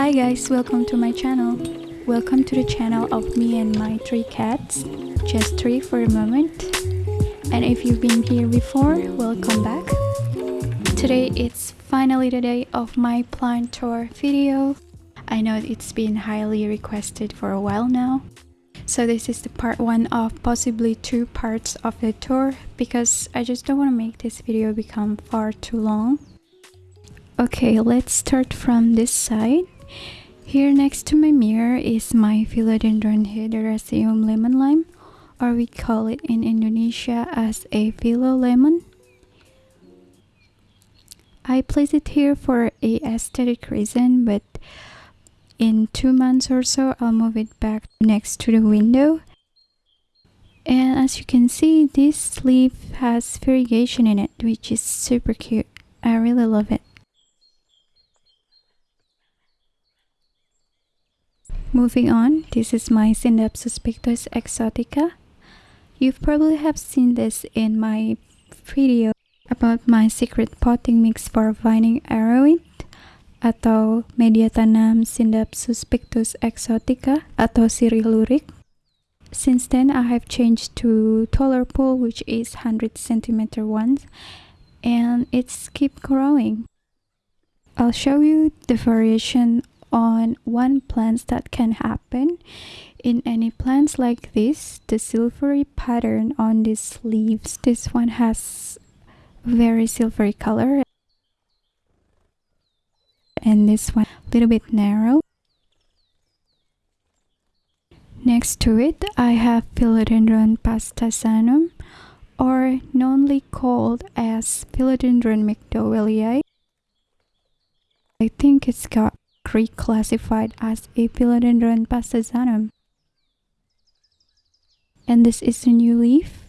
Hi guys, welcome to my channel. Welcome to the channel of me and my three cats. Just three for a moment. And if you've been here before, welcome back. Today it's finally the day of my plant tour video. I know it's been highly requested for a while now. So this is the part one of possibly two parts of the tour because I just don't want to make this video become far too long. Okay, let's start from this side. Here next to my mirror is my Philodendron Hederaceum lemon lime or we call it in Indonesia as a philo lemon. I place it here for a aesthetic reason but in two months or so I'll move it back next to the window. And as you can see this leaf has variegation in it which is super cute. I really love it moving on this is my Scindapsus pictus exotica you've probably have seen this in my video about my secret potting mix for vining aroid atau media tanam Scindapsus pictus exotica atau lurik. Since then, I have changed to taller pole which is 100 centimeter ones and it's keep growing. I'll show you the variation on one plants that can happen. In any plants like this the silvery pattern on these leaves this one has very silvery color. And this one a little bit narrow. Next to it I have Philodendron pastazanum or knownly called as Philodendron mcdowellii I think it's got reclassified as a Philodendron pastazanum and this is a new leaf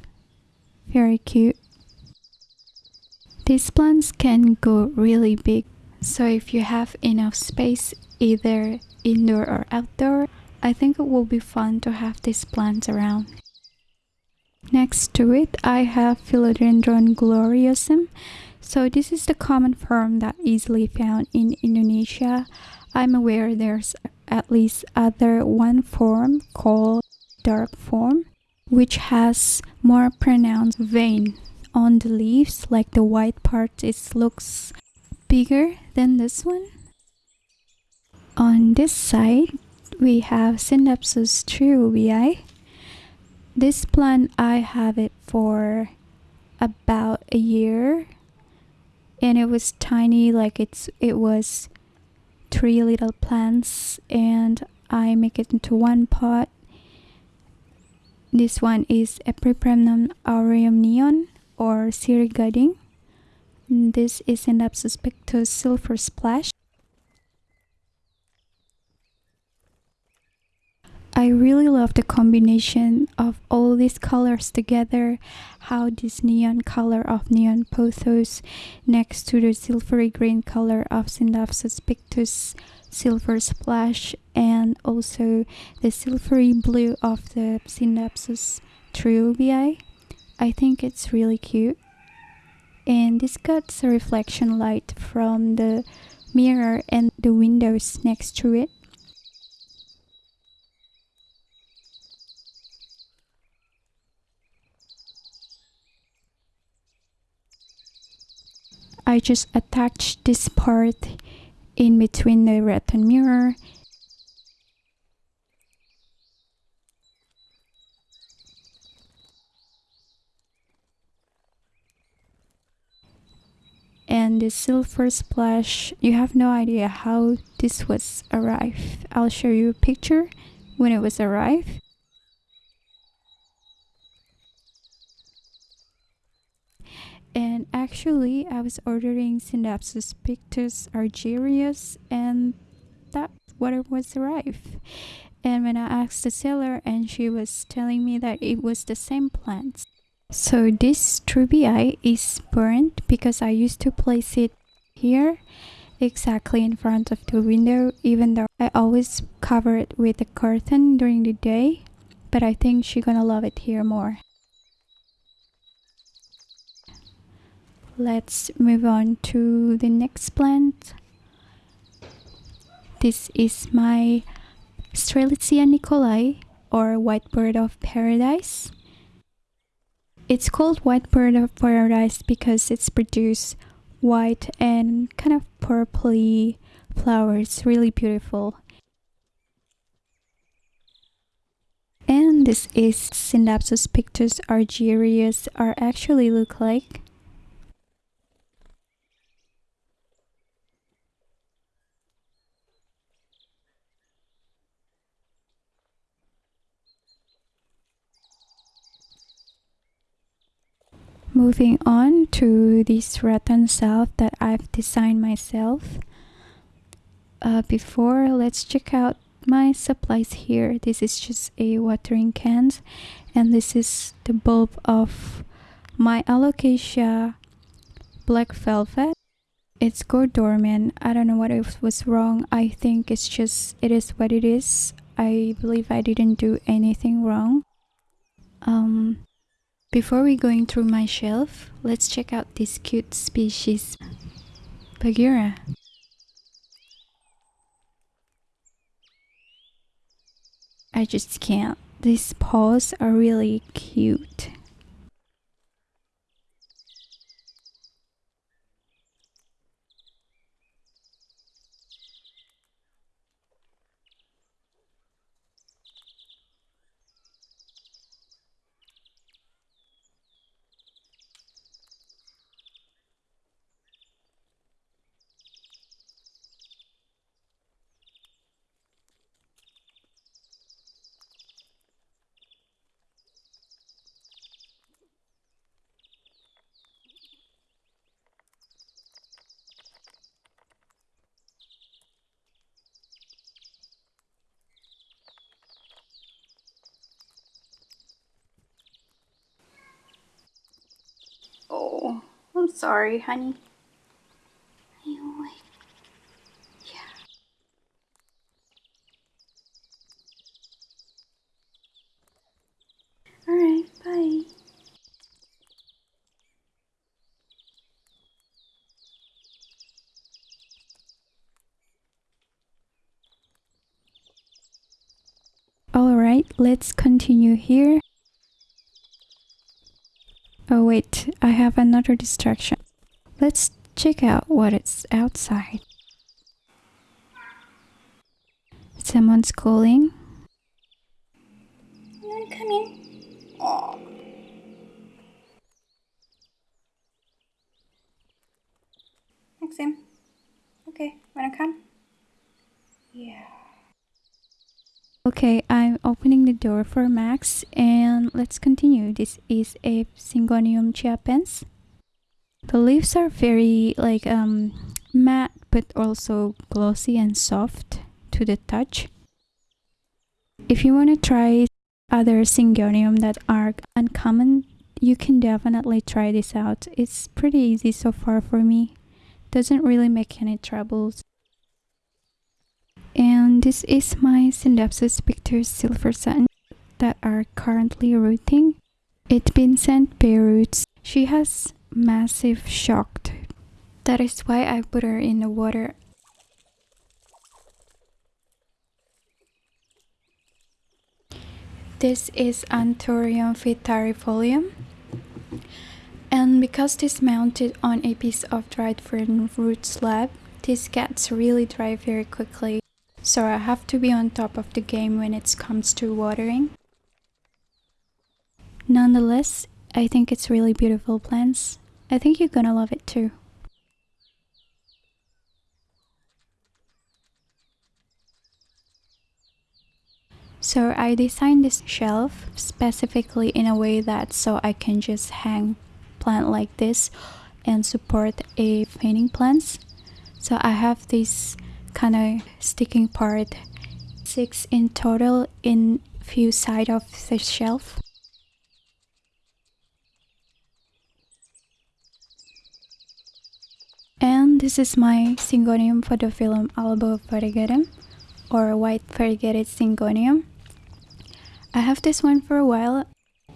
very cute these plants can go really big so if you have enough space either indoor or outdoor, I think it will be fun to have these plants around. Next to it, I have Philodendron gloriosum. So this is the common form that easily found in Indonesia. I'm aware there's at least other one form called dark form which has more pronounced vein on the leaves like the white part it looks bigger than this one. On this side, we have Scindapsus treubii. This plant, I have it for about a year and it was tiny like it's it was three little plants and I make it into one pot this one is Epipremnum aureum neon or Siri Sirigading this is Scindapsus pictus Silver Splash. I really love the combination of all these colors together, how this neon color of neon pothos next to the silvery green color of Scindapsus pictus silver splash and also the silvery blue of the Scindapsus treubii. I think it's really cute and this cuts a reflection light from the mirror and the windows next to it. I just attached this part in between the retina mirror. And the silver splash you have no idea how this was arrived. I'll show you a picture when it was arrived and actually i was ordering Scindapsus pictus Argyraeus and that's what it was arrived and when i asked the seller and she was telling me that it was the same plant. So this treubii is burnt because I used to place it here exactly in front of the window even though I always cover it with a curtain during the day. But I think she's gonna love it here more. Let's move on to the next plant. This is my Strelitzia nicolai or white bird of paradise. It's called white bird of paradise because it's produced white and kind of purpley flowers, really beautiful. And this is Scindapsus pictus argyraeus are actually look like. Moving on to this rattan salve that I've designed myself. Uh, before, let's check out my supplies here. This is just a watering cans and this is the bulb of my alocasia black velvet. It's go dormant. I don't know what was wrong. I think it's just, it is what it is. I believe I didn't do anything wrong. Um, before we going through my shelf, let's check out this cute species, Bagheera. I just can't. These paws are really cute. I'm sorry, honey. You wait. Yeah. Alright, bye. Alright, let's continue here. Oh wait, I have another distraction. Let's check out what is outside. Someone's calling. I'm coming. Oh. Maxim. Okay, wanna come? Yeah. Okay, I'm opening the door for Max and let's continue. This is a Syngonium chiapense. The leaves are very like um matte but also glossy and soft to the touch. If you want to try other Syngonium that are uncommon, you can definitely try this out. It's pretty easy so far for me. Doesn't really make any troubles and this is my Scindapsus pictus silver sun that are currently rooting. It's been sent bare roots. She has massive shocked. That is why I put her in the water. This is Anthurium vittarifolium. And because this mounted on a piece of dried fern root slab, this gets really dry very quickly so I have to be on top of the game when it comes to watering. Nonetheless, I think it's really beautiful plants. I think you're gonna love it too. So I designed this shelf specifically in a way that so I can just hang plant like this and support a painting plants. So I have this kind of sticking part. Six in total in few side of the shelf. And this is my Syngonium podophyllum albo variegatum or white variegated Syngonium I have this one for a while.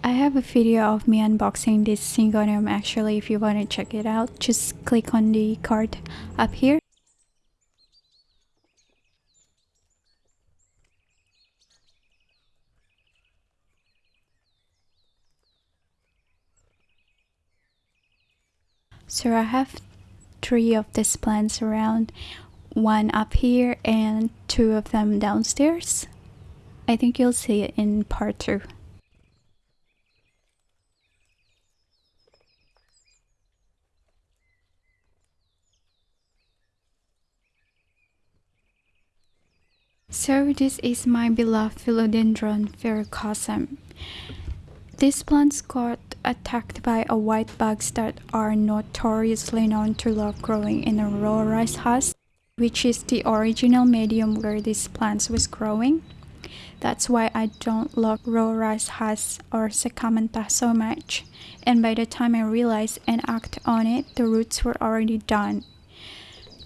I have a video of me unboxing this Syngonium actually if you want to check it out just click on the card up here So I have three of these plants around, one up here and two of them downstairs. I think you'll see it in part 2. So this is my beloved Philodendron verrucosum. These plants got attacked by a white bugs that are notoriously known to love growing in a raw rice husk, which is the original medium where these plants was growing. That's why I don't love raw rice husk or Sakaumanthah so much. And by the time I realized and act on it, the roots were already done.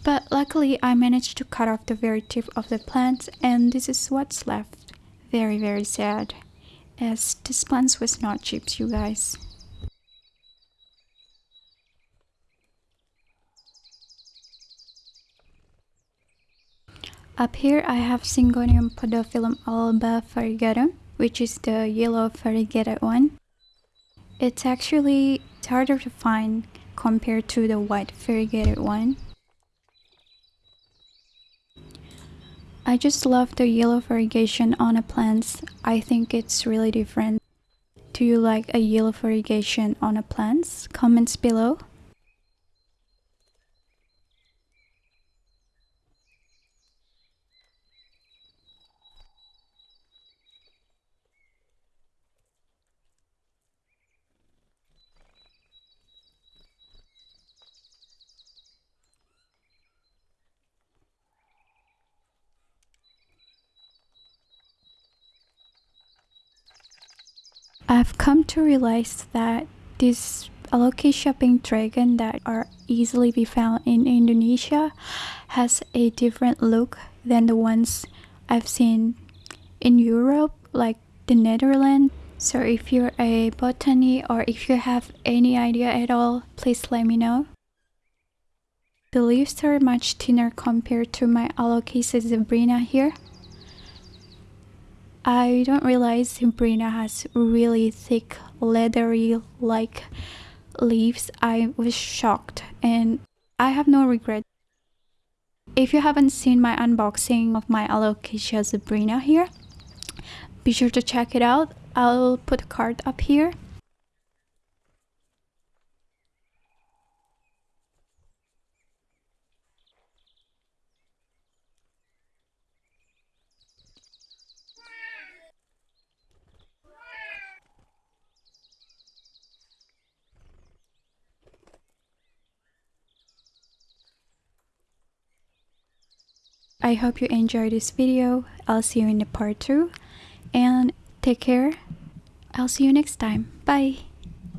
But luckily I managed to cut off the very tip of the plant and this is what's left. Very very sad. As this plant was not cheap you guys. Up here I have Syngonium podophyllum alba variegatum, which is the yellow variegated one. It's actually harder to find compared to the white variegated one. I just love the yellow variegation on the plants. I think it's really different. Do you like a yellow variegation on the plants? Comments below. I've come to realize that these alocasia pink dragon that are easily be found in Indonesia has a different look than the ones I've seen in Europe like the Netherlands. So if you're a botany or if you have any idea at all, please let me know. The leaves are much thinner compared to my Alocasia zebrina here. I don't realize Zebrina has really thick leathery like leaves. I was shocked and I have no regret. If you haven't seen my unboxing of my Alocasia zebrina here, be sure to check it out. I'll put a card up here. I hope you enjoyed this video. I'll see you in the part 2 and take care. I'll see you next time. Bye.